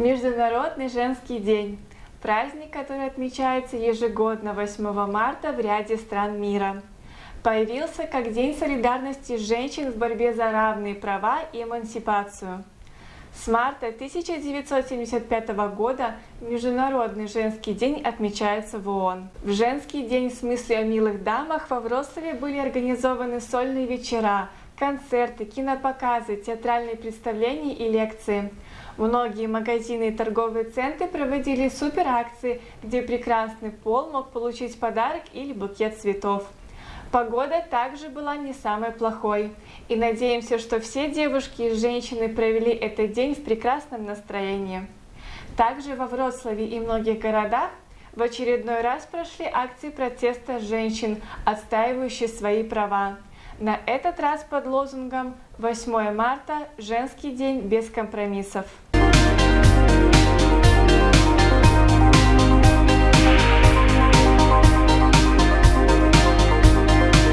Международный женский день – праздник, который отмечается ежегодно 8 марта в ряде стран мира. Появился как День солидарности женщин в борьбе за равные права и эмансипацию. С марта 1975 года Международный женский день отмечается в ООН. В женский день в смысле о милых дамах во Вроцлаве были организованы сольные вечера, концерты, кинопоказы, театральные представления и лекции. Многие магазины и торговые центры проводили суперакции, где прекрасный пол мог получить подарок или букет цветов. Погода также была не самой плохой, и надеемся, что все девушки и женщины провели этот день в прекрасном настроении. Также во Вроцлаве и многих городах в очередной раз прошли акции протеста женщин, отстаивающие свои права. На этот раз под лозунгом «8 марта – женский день без компромиссов».